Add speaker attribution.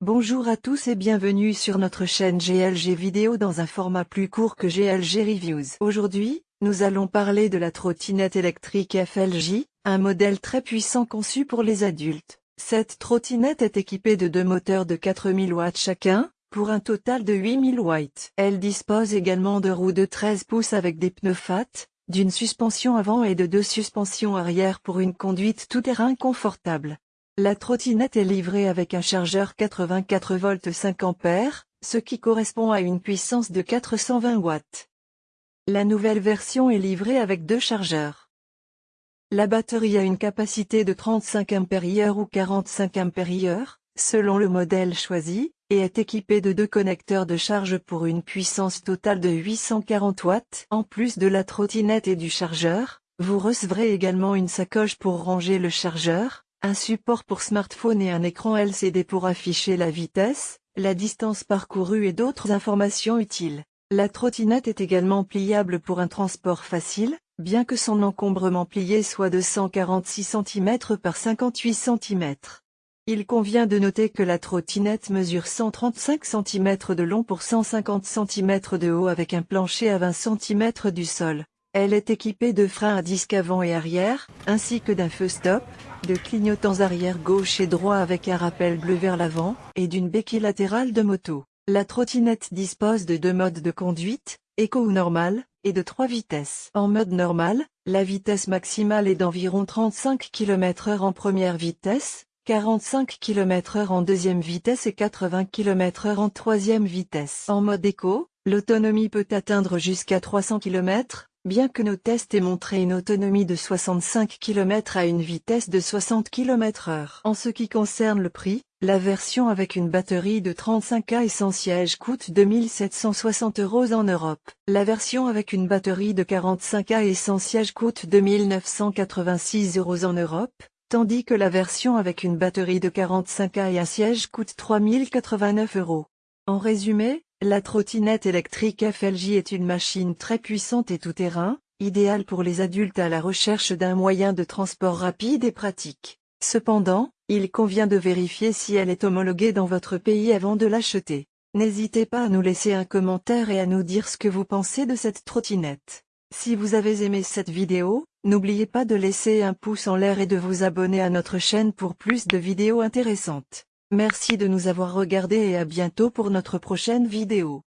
Speaker 1: Bonjour à tous et bienvenue sur notre chaîne GLG Vidéo dans un format plus court que GLG Reviews. Aujourd'hui, nous allons parler de la trottinette électrique FLJ, un modèle très puissant conçu pour les adultes. Cette trottinette est équipée de deux moteurs de 4000 watts chacun, pour un total de 8000 watts. Elle dispose également de roues de 13 pouces avec des pneus FAT, d'une suspension avant et de deux suspensions arrière pour une conduite tout-terrain confortable. La trottinette est livrée avec un chargeur 84 volts 5 ampères, ce qui correspond à une puissance de 420 watts. La nouvelle version est livrée avec deux chargeurs. La batterie a une capacité de 35 ampères ou 45 ampères, selon le modèle choisi, et est équipée de deux connecteurs de charge pour une puissance totale de 840 watts. En plus de la trottinette et du chargeur, vous recevrez également une sacoche pour ranger le chargeur, un support pour smartphone et un écran LCD pour afficher la vitesse, la distance parcourue et d'autres informations utiles. La trottinette est également pliable pour un transport facile, bien que son encombrement plié soit de 146 cm par 58 cm. Il convient de noter que la trottinette mesure 135 cm de long pour 150 cm de haut avec un plancher à 20 cm du sol. Elle est équipée de freins à disque avant et arrière, ainsi que d'un feu stop, de clignotants arrière gauche et droit avec un rappel bleu vers l'avant, et d'une béquille latérale de moto. La trottinette dispose de deux modes de conduite, éco ou normal, et de trois vitesses. En mode normal, la vitesse maximale est d'environ 35 km h en première vitesse, 45 km h en deuxième vitesse et 80 km h en troisième vitesse. En mode éco, l'autonomie peut atteindre jusqu'à 300 km, bien que nos tests aient montré une autonomie de 65 km à une vitesse de 60 km h En ce qui concerne le prix, la version avec une batterie de 35A et sans siège coûte 2760 euros en Europe. La version avec une batterie de 45A et sans siège coûte 2986 euros en Europe, tandis que la version avec une batterie de 45A et un siège coûte 3089 euros. En résumé, la trottinette électrique FLJ est une machine très puissante et tout-terrain, idéale pour les adultes à la recherche d'un moyen de transport rapide et pratique. Cependant, il convient de vérifier si elle est homologuée dans votre pays avant de l'acheter. N'hésitez pas à nous laisser un commentaire et à nous dire ce que vous pensez de cette trottinette. Si vous avez aimé cette vidéo, n'oubliez pas de laisser un pouce en l'air et de vous abonner à notre chaîne pour plus de vidéos intéressantes. Merci de nous avoir regardés et à bientôt pour notre prochaine vidéo.